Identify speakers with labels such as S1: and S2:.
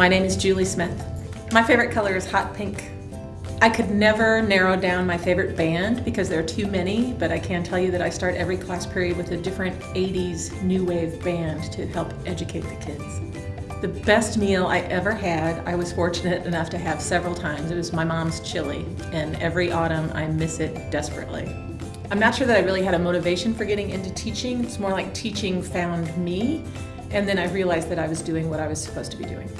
S1: My name is Julie Smith. My favorite color is hot pink. I could never narrow down my favorite band because there are too many, but I can tell you that I start every class period with a different 80s new wave band to help educate the kids. The best meal I ever had, I was fortunate enough to have several times. It was my mom's chili, and every autumn I miss it desperately. I'm not sure that I really had a motivation for getting into teaching. It's more like teaching found me, and then I realized that I was doing what I was supposed to be doing.